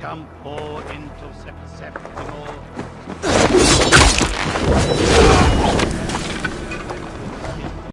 Campo into